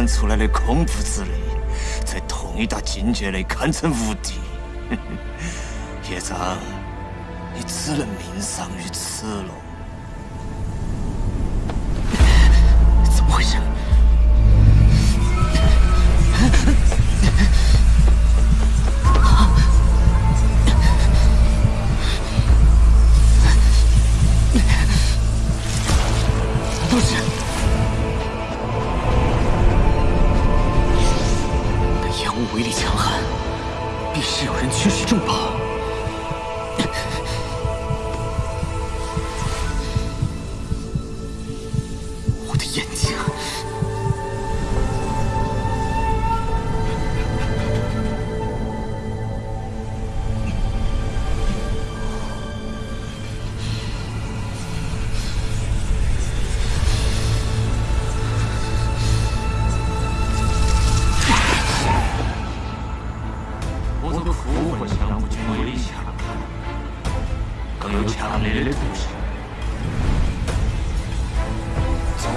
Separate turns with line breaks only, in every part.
生出来的恐怖之力，在同一大境界内堪称无敌。叶藏，你只能命丧于此了。
怎么回事？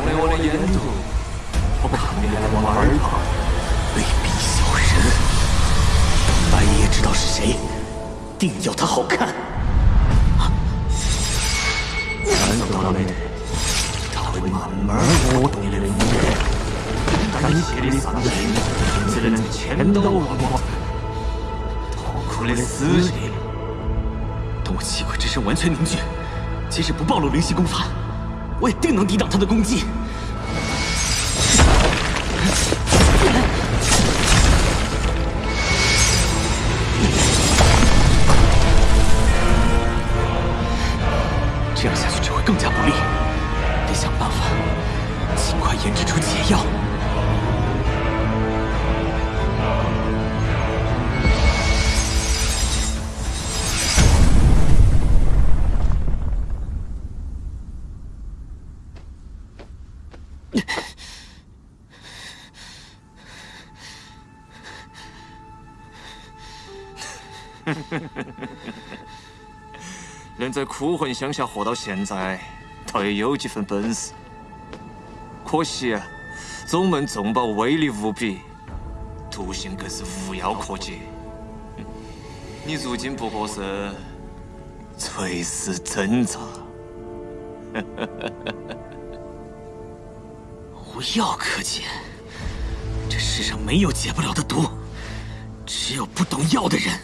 中了我的烟毒，我看。你还往哪儿跑？
卑鄙小人！白爷知道是谁，定要他好看。
感受到了没得？他会慢慢磨动你的五感，感谢的上瘾，只能千刀万剐。痛苦的死刑。
等我气鬼之身完全凝聚，即使不暴露灵犀功法，我也定能抵挡他的攻击。这样下去只会更加不利，得想办法尽快研制出解药。
能在枯魂乡下活到现在，倒也有几分本事。可惜啊，宗门重宝威力无比，毒性更是无药可解。你如今不过是垂死挣扎。
无药可解，这世上没有解不了的毒，只有不懂药的人。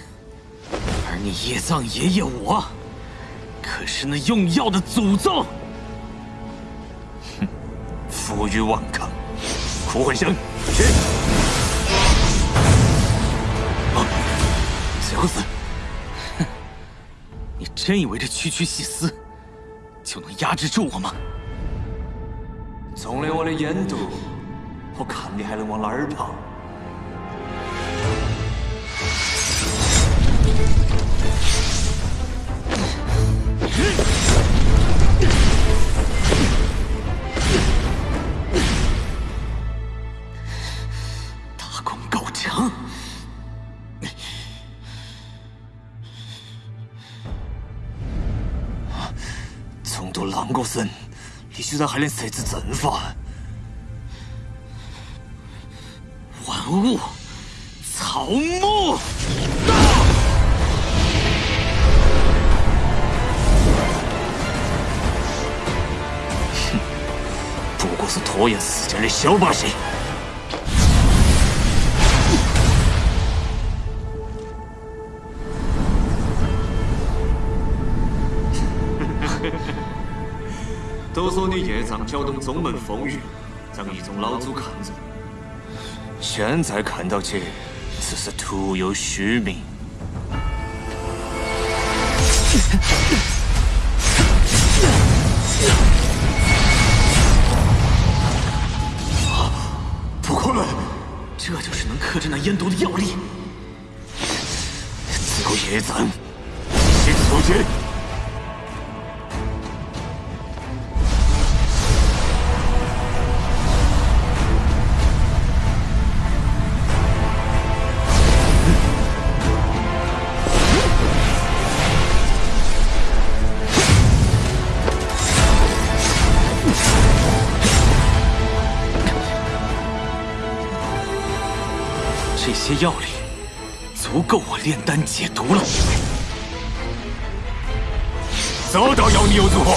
而你叶藏爷爷我，可是那用药的祖宗。
哼负隅顽抗，枯魂生，去！
啊，小子，哼，你真以为这区区细丝就能压制住我吗？
中了我的烟毒，我看你还能往哪儿跑？
大功告成。
重夺狼国森，你居然还能设置阵法？
万物草木。
哼 不过是拖延时间的小把戏。都说你叶藏搅动宗门风雨，让一众老祖看着。现在看到起，只是徒有虚名。
不可能，这就是能克制那烟毒的药力。
只有叶藏，先出去。
这些药力足够我炼丹解毒了。
早到要你有足后，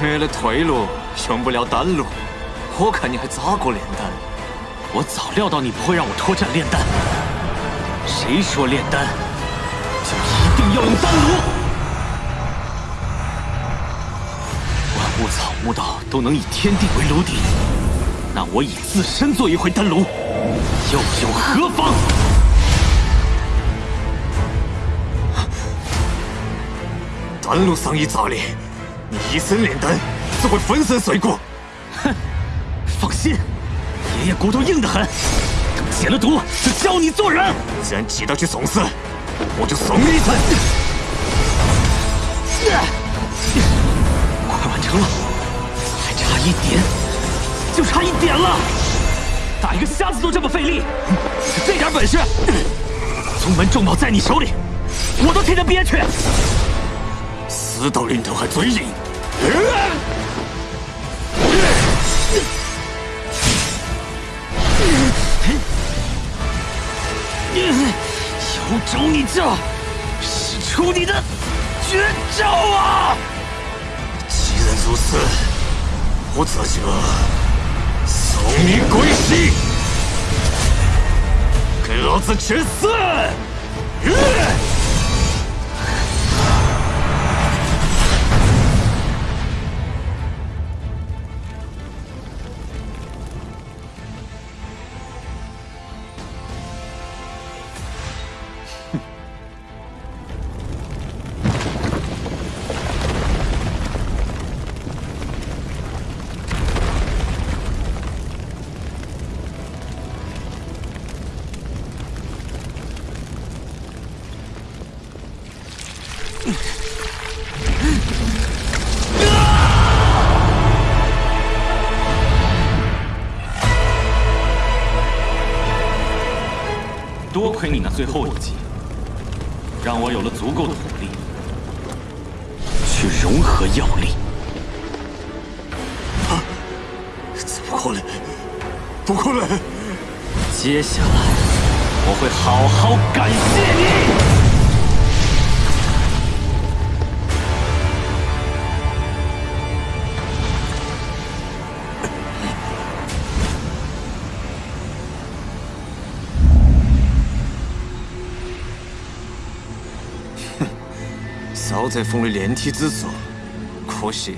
没了退路，用不了丹炉。我看你还咋过炼丹？
我早料到你不会让我脱战炼丹。谁说炼丹就一定要用丹炉？物草木道都能以天地为炉底，那我以自身做一回丹炉，又有何妨？
丹炉上一炸裂，你一身炼丹自会粉身碎骨。
哼，放心，爷爷骨头硬得很，等解了毒就教你做人。
既然急着去送死，我就送你一程。
快完成了，一点，就差一点了。打一个瞎子都这么费力，就这点本事，宗门重宝在你手里，我都替他憋屈。
死到临头还嘴硬，
有种你就使出你的绝招啊！
既然如此，我这就送你归西，给老子去死！
多亏你那最后一击，让我有了足够的火力去融合药力。
啊！怎么可能？不可能！
接下来我会好好感谢你。
少泽峰的炼体之术，可惜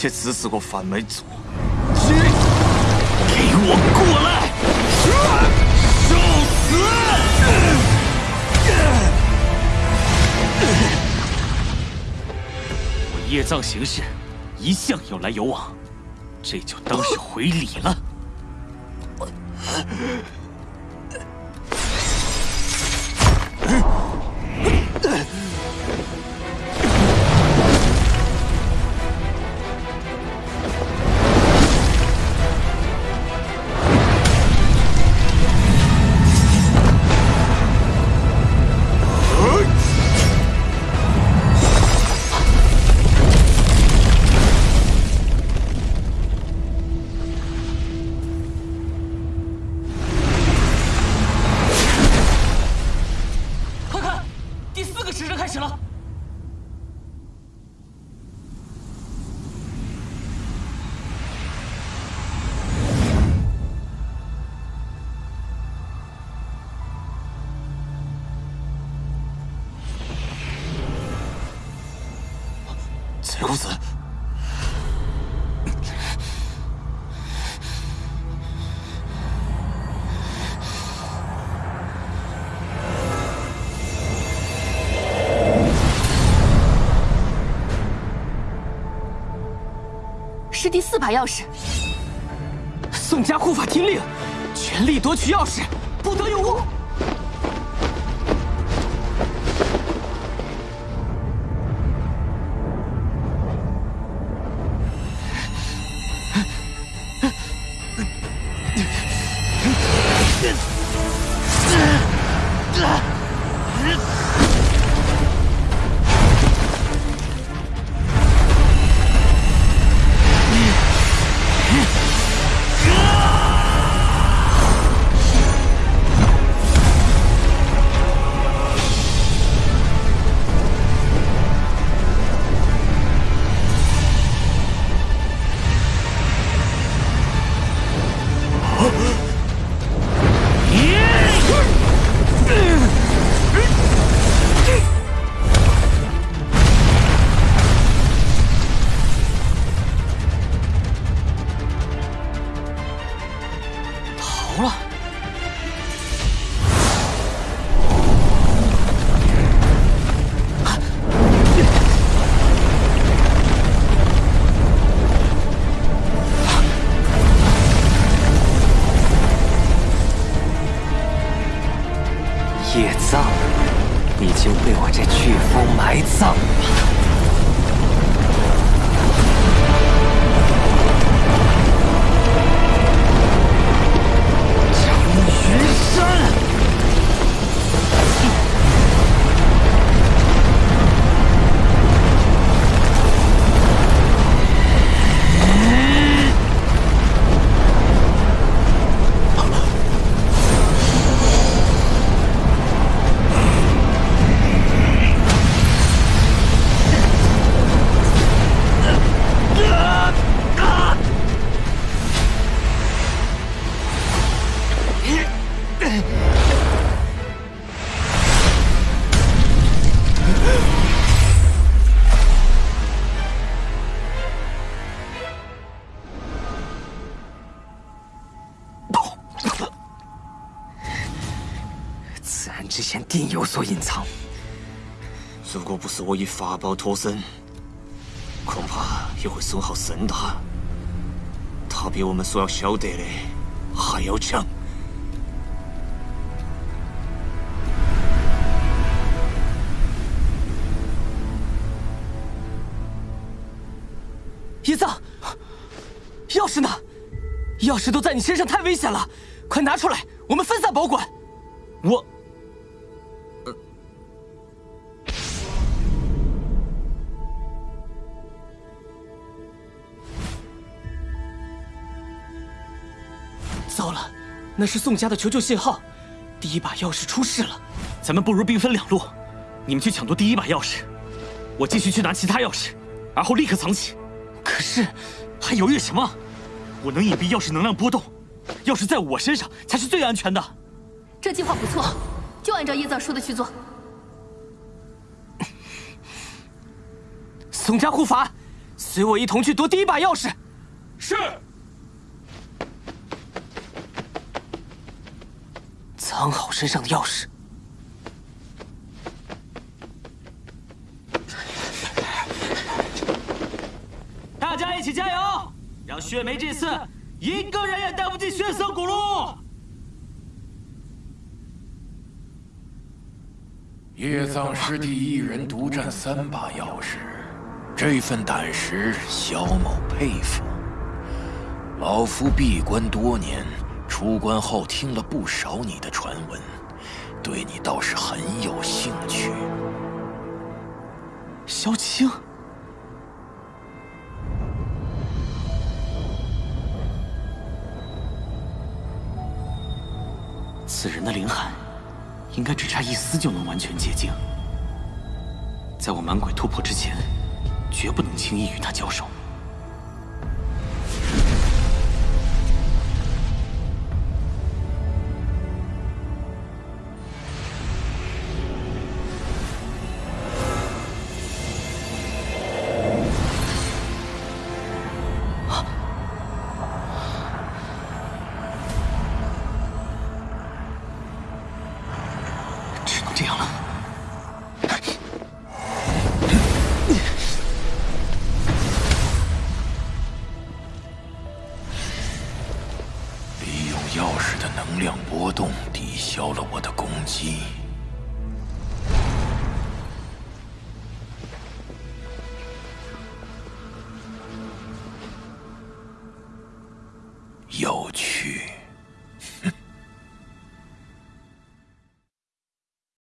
也只是个范没做。
给我过来！受死！我叶藏行事一向有来有往，这就当是回礼了。
把钥匙。
宋家护法听令，全力夺取钥匙，
此人之前定有所隐藏。
如果不是我以法宝脱身，恐怕也会损耗甚大。他比我们所要晓得的还要强。
钥匙都在你身上，太危险了！快拿出来，我们分散保管。
我，
糟了，那是宋家的求救信号，第一把钥匙出事了。
咱们不如兵分两路，你们去抢夺第一把钥匙，我继续去拿其他钥匙，而后立刻藏起。
可是，
还犹豫什么？我能隐蔽钥匙能量波动，钥匙在我身上才是最安全的。
这计划不错，就按照叶藏说的去做。
宋家护法，随我一同去夺第一把钥匙。
是。
藏好身上的钥匙。
大家一起加油，让血梅这次一个人也带不进血色古路。
叶藏师弟一人独占三把钥匙，这份胆识，萧某佩服。老夫闭关多年，出关后听了不少你的传闻，对你倒是很有兴趣。
萧清，
此人的灵海。应该只差一丝就能完全洁净。在我满鬼突破之前，绝不能轻易与他交手。